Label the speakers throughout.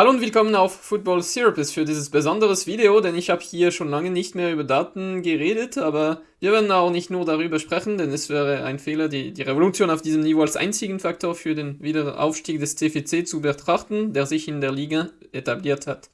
Speaker 1: Hallo und willkommen auf Football Therapist für dieses besonderes Video, denn ich habe hier schon lange nicht mehr über Daten geredet, aber wir werden auch nicht nur darüber sprechen, denn es wäre ein Fehler, die, die Revolution auf diesem Niveau als einzigen Faktor für den Wiederaufstieg des TFC zu betrachten, der sich in der Liga etabliert hat.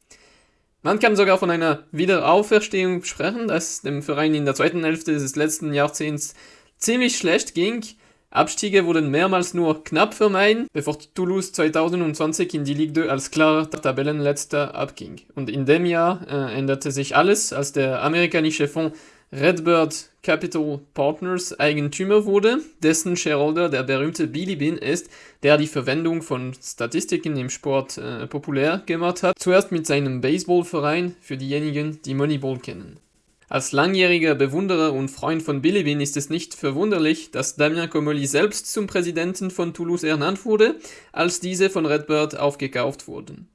Speaker 1: Man kann sogar von einer Wiederauferstehung sprechen, dass dem Verein in der zweiten Hälfte des letzten Jahrzehnts ziemlich schlecht ging, Abstiege wurden mehrmals nur knapp vermeiden, bevor Toulouse 2020 in die Ligue 2 als klarer Tabellenletzter abging. Und in dem Jahr äh, änderte sich alles, als der amerikanische Fonds Redbird Capital Partners Eigentümer wurde, dessen Shareholder der berühmte Billy Bean ist, der die Verwendung von Statistiken im Sport äh, populär gemacht hat, zuerst mit seinem Baseballverein für diejenigen, die Moneyball kennen. Als langjähriger Bewunderer und Freund von Bilibin ist es nicht verwunderlich, dass Damien Comolli selbst zum Präsidenten von Toulouse ernannt wurde, als diese von Redbird aufgekauft wurden.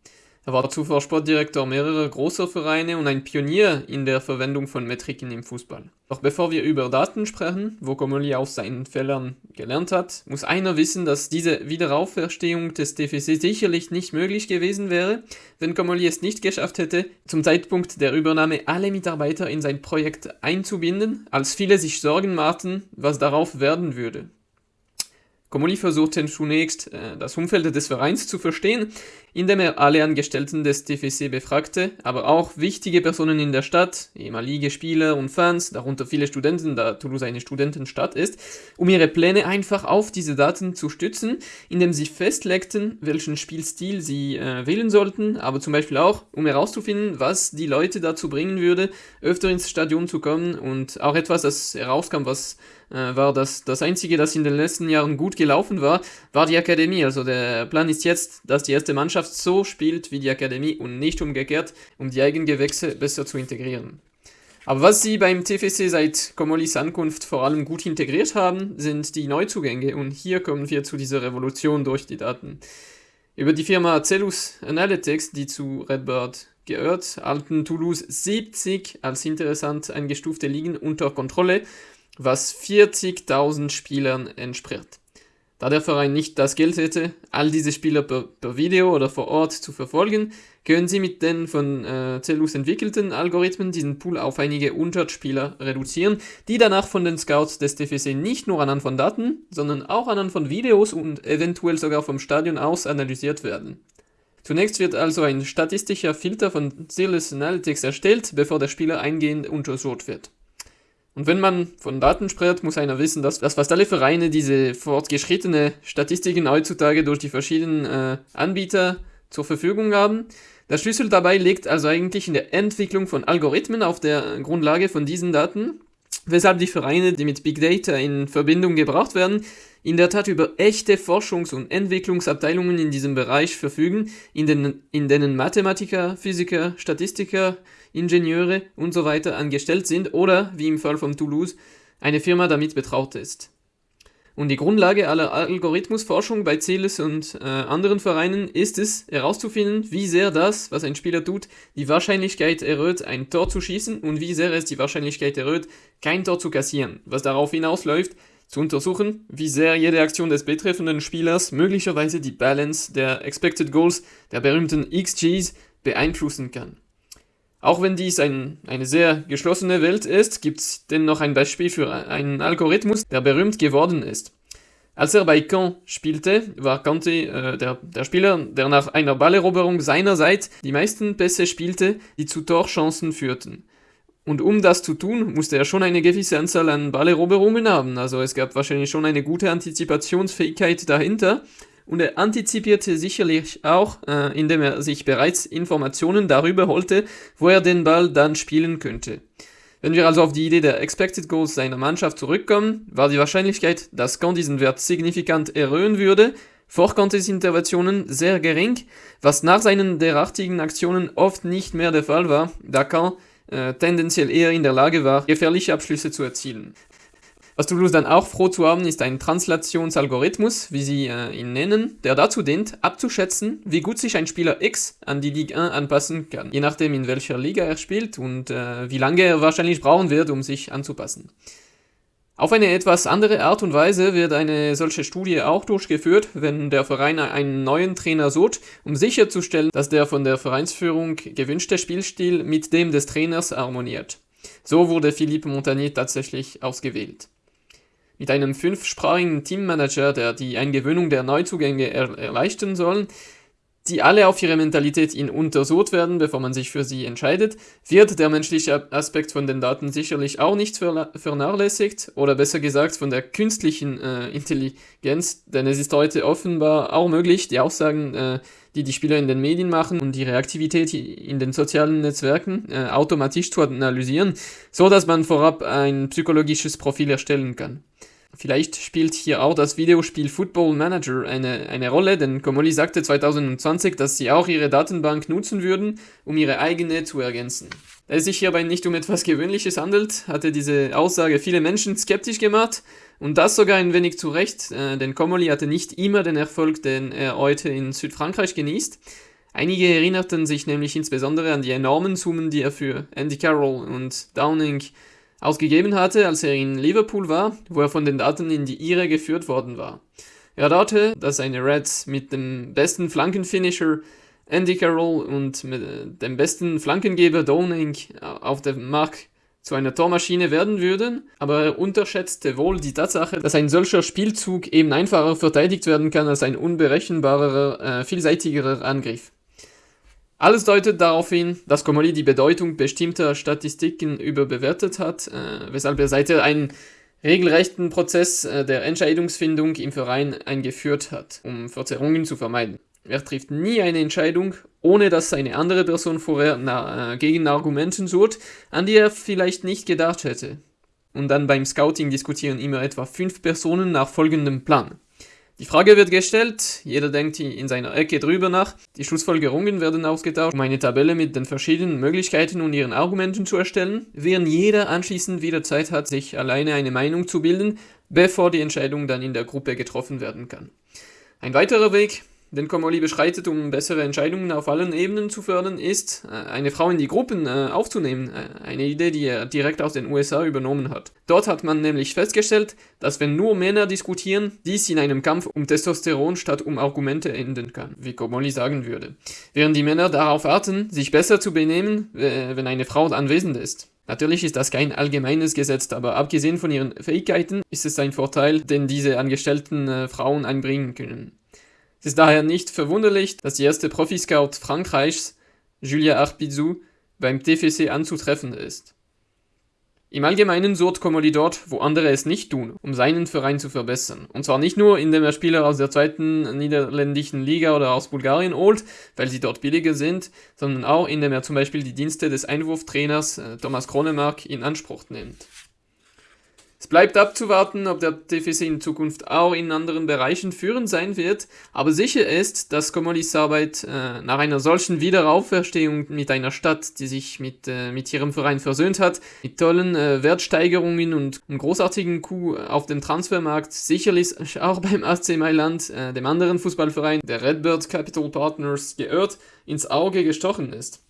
Speaker 1: Er war zuvor Sportdirektor mehrerer großer Vereine und ein Pionier in der Verwendung von Metriken im Fußball. Doch bevor wir über Daten sprechen, wo Comolli aus seinen Fehlern gelernt hat, muss einer wissen, dass diese Wiederauferstehung des TFC sicherlich nicht möglich gewesen wäre, wenn Comolli es nicht geschafft hätte, zum Zeitpunkt der Übernahme alle Mitarbeiter in sein Projekt einzubinden, als viele sich Sorgen machten, was darauf werden würde. Comoli versuchte zunächst, äh, das Umfeld des Vereins zu verstehen, indem er alle Angestellten des TFC befragte, aber auch wichtige Personen in der Stadt, ehemalige Spieler und Fans, darunter viele Studenten, da Toulouse eine Studentenstadt ist, um ihre Pläne einfach auf diese Daten zu stützen, indem sie festlegten, welchen Spielstil sie äh, wählen sollten, aber zum Beispiel auch, um herauszufinden, was die Leute dazu bringen würde, öfter ins Stadion zu kommen und auch etwas, das herauskam, was war das, das Einzige, das in den letzten Jahren gut gelaufen war, war die Akademie. Also der Plan ist jetzt, dass die erste Mannschaft so spielt wie die Akademie und nicht umgekehrt, um die Eigengewächse besser zu integrieren. Aber was sie beim TFC seit Komolis Ankunft vor allem gut integriert haben, sind die Neuzugänge und hier kommen wir zu dieser Revolution durch die Daten. Über die Firma Cellus Analytics, die zu Redbird gehört, halten Toulouse 70 als interessant eingestufte Ligen unter Kontrolle was 40.000 Spielern entspricht. Da der Verein nicht das Geld hätte, all diese Spieler per, per Video oder vor Ort zu verfolgen, können sie mit den von äh, Cellus entwickelten Algorithmen diesen Pool auf einige 100 Spieler reduzieren, die danach von den Scouts des TFC nicht nur anhand von Daten, sondern auch anhand von Videos und eventuell sogar vom Stadion aus analysiert werden. Zunächst wird also ein statistischer Filter von Cellus Analytics erstellt, bevor der Spieler eingehend untersucht wird. Und wenn man von Daten spricht, muss einer wissen, dass, dass fast alle Vereine diese fortgeschrittene Statistiken heutzutage durch die verschiedenen äh, Anbieter zur Verfügung haben. Der Schlüssel dabei liegt also eigentlich in der Entwicklung von Algorithmen auf der Grundlage von diesen Daten, weshalb die Vereine, die mit Big Data in Verbindung gebracht werden, in der Tat über echte Forschungs- und Entwicklungsabteilungen in diesem Bereich verfügen, in denen, in denen Mathematiker, Physiker, Statistiker, Ingenieure und so angestellt sind oder, wie im Fall von Toulouse, eine Firma damit betraut ist. Und die Grundlage aller Algorithmusforschung bei Celis und äh, anderen Vereinen ist es, herauszufinden, wie sehr das, was ein Spieler tut, die Wahrscheinlichkeit erhöht, ein Tor zu schießen und wie sehr es die Wahrscheinlichkeit erhöht, kein Tor zu kassieren, was darauf hinausläuft, zu untersuchen, wie sehr jede Aktion des betreffenden Spielers möglicherweise die Balance der Expected Goals, der berühmten XGs, beeinflussen kann. Auch wenn dies ein, eine sehr geschlossene Welt ist, gibt es dennoch ein Beispiel für einen Algorithmus, der berühmt geworden ist. Als er bei Caen spielte, war Conte äh, der, der Spieler, der nach einer Balleroberung seinerseits die meisten Pässe spielte, die zu Torchancen führten. Und um das zu tun, musste er schon eine gewisse Anzahl an Balleroberungen haben. Also es gab wahrscheinlich schon eine gute Antizipationsfähigkeit dahinter. Und er antizipierte sicherlich auch, äh, indem er sich bereits Informationen darüber holte, wo er den Ball dann spielen könnte. Wenn wir also auf die Idee der Expected Goals seiner Mannschaft zurückkommen, war die Wahrscheinlichkeit, dass Kant diesen Wert signifikant erhöhen würde, vor Kantes Interventionen sehr gering, was nach seinen derartigen Aktionen oft nicht mehr der Fall war, da Kant äh, tendenziell eher in der Lage war, gefährliche Abschlüsse zu erzielen. Was Toulouse dann auch froh zu haben, ist ein Translationsalgorithmus, wie sie äh, ihn nennen, der dazu dient, abzuschätzen, wie gut sich ein Spieler X an die Ligue 1 anpassen kann, je nachdem in welcher Liga er spielt und äh, wie lange er wahrscheinlich brauchen wird, um sich anzupassen. Auf eine etwas andere Art und Weise wird eine solche Studie auch durchgeführt, wenn der Verein einen neuen Trainer sucht, um sicherzustellen, dass der von der Vereinsführung gewünschte Spielstil mit dem des Trainers harmoniert. So wurde Philippe Montagnier tatsächlich ausgewählt. Mit einem fünfsprachigen Teammanager, der die Eingewöhnung der Neuzugänge er erleichtern soll, die alle auf ihre Mentalität in untersucht werden, bevor man sich für sie entscheidet, wird der menschliche Aspekt von den Daten sicherlich auch nicht vernachlässigt oder besser gesagt von der künstlichen äh, Intelligenz, denn es ist heute offenbar auch möglich, die Aussagen, äh, die die Spieler in den Medien machen und ihre Aktivität in den sozialen Netzwerken äh, automatisch zu analysieren, so dass man vorab ein psychologisches Profil erstellen kann. Vielleicht spielt hier auch das Videospiel Football Manager eine, eine Rolle, denn Comoli sagte 2020, dass sie auch ihre Datenbank nutzen würden, um ihre eigene zu ergänzen. Da es sich hierbei nicht um etwas Gewöhnliches handelt, hatte diese Aussage viele Menschen skeptisch gemacht und das sogar ein wenig zu Recht, äh, denn Comoli hatte nicht immer den Erfolg, den er heute in Südfrankreich genießt. Einige erinnerten sich nämlich insbesondere an die enormen Summen, die er für Andy Carroll und Downing ausgegeben hatte, als er in Liverpool war, wo er von den Daten in die Irre geführt worden war. Er dachte, dass seine Reds mit dem besten Flankenfinisher Andy Carroll und mit dem besten Flankengeber Downing auf dem Markt zu einer Tormaschine werden würden, aber er unterschätzte wohl die Tatsache, dass ein solcher Spielzug eben einfacher verteidigt werden kann als ein unberechenbarerer, äh, vielseitigerer Angriff. Alles deutet darauf hin, dass Comolli die Bedeutung bestimmter Statistiken überbewertet hat, äh, weshalb er seither einen regelrechten Prozess äh, der Entscheidungsfindung im Verein eingeführt hat, um Verzerrungen zu vermeiden. Er trifft nie eine Entscheidung, ohne dass eine andere Person vorher na, äh, Gegenargumenten sucht, an die er vielleicht nicht gedacht hätte. Und dann beim Scouting diskutieren immer etwa fünf Personen nach folgendem Plan. Die Frage wird gestellt, jeder denkt in seiner Ecke drüber nach, die Schlussfolgerungen werden ausgetauscht, um eine Tabelle mit den verschiedenen Möglichkeiten und ihren Argumenten zu erstellen, während jeder anschließend wieder Zeit hat, sich alleine eine Meinung zu bilden, bevor die Entscheidung dann in der Gruppe getroffen werden kann. Ein weiterer Weg, den Komoli beschreitet, um bessere Entscheidungen auf allen Ebenen zu fördern, ist, äh, eine Frau in die Gruppen äh, aufzunehmen. Äh, eine Idee, die er direkt aus den USA übernommen hat. Dort hat man nämlich festgestellt, dass wenn nur Männer diskutieren, dies in einem Kampf um Testosteron statt um Argumente enden kann, wie Komoli sagen würde. Während die Männer darauf warten, sich besser zu benehmen, wenn eine Frau anwesend ist. Natürlich ist das kein allgemeines Gesetz, aber abgesehen von ihren Fähigkeiten ist es ein Vorteil, den diese angestellten Frauen einbringen können. Es ist daher nicht verwunderlich, dass die erste Profiscout Frankreichs, Julia Arpizou, beim TFC anzutreffen ist. Im Allgemeinen sucht Comoli dort, wo andere es nicht tun, um seinen Verein zu verbessern. Und zwar nicht nur, indem er Spieler aus der zweiten niederländischen Liga oder aus Bulgarien holt, weil sie dort billiger sind, sondern auch, indem er zum Beispiel die Dienste des Einwurftrainers äh, Thomas Kronemark in Anspruch nimmt. Es bleibt abzuwarten, ob der TFC in Zukunft auch in anderen Bereichen führend sein wird, aber sicher ist, dass Komolis Arbeit äh, nach einer solchen Wiederauferstehung mit einer Stadt, die sich mit, äh, mit ihrem Verein versöhnt hat, mit tollen äh, Wertsteigerungen und einem großartigen Coup auf dem Transfermarkt, sicherlich auch beim AC Mailand, äh, dem anderen Fußballverein der Redbird Capital Partners, geirrt, ins Auge gestochen ist.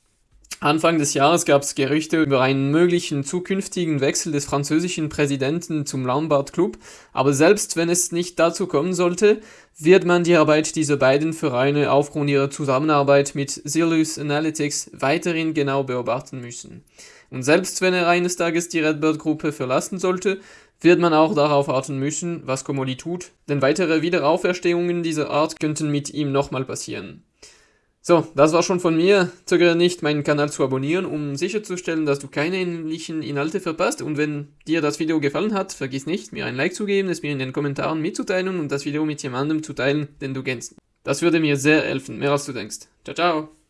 Speaker 1: Anfang des Jahres gab es Gerüchte über einen möglichen zukünftigen Wechsel des französischen Präsidenten zum Lombard Club, aber selbst wenn es nicht dazu kommen sollte, wird man die Arbeit dieser beiden Vereine aufgrund ihrer Zusammenarbeit mit Sirius Analytics weiterhin genau beobachten müssen. Und selbst wenn er eines Tages die Redbird-Gruppe verlassen sollte, wird man auch darauf warten müssen, was Comoli tut, denn weitere Wiederauferstehungen dieser Art könnten mit ihm nochmal passieren. So, das war schon von mir. Zögere nicht, meinen Kanal zu abonnieren, um sicherzustellen, dass du keine ähnlichen Inhalte verpasst. Und wenn dir das Video gefallen hat, vergiss nicht, mir ein Like zu geben, es mir in den Kommentaren mitzuteilen und das Video mit jemandem zu teilen, den du kennst. Das würde mir sehr helfen, mehr als du denkst. Ciao, ciao!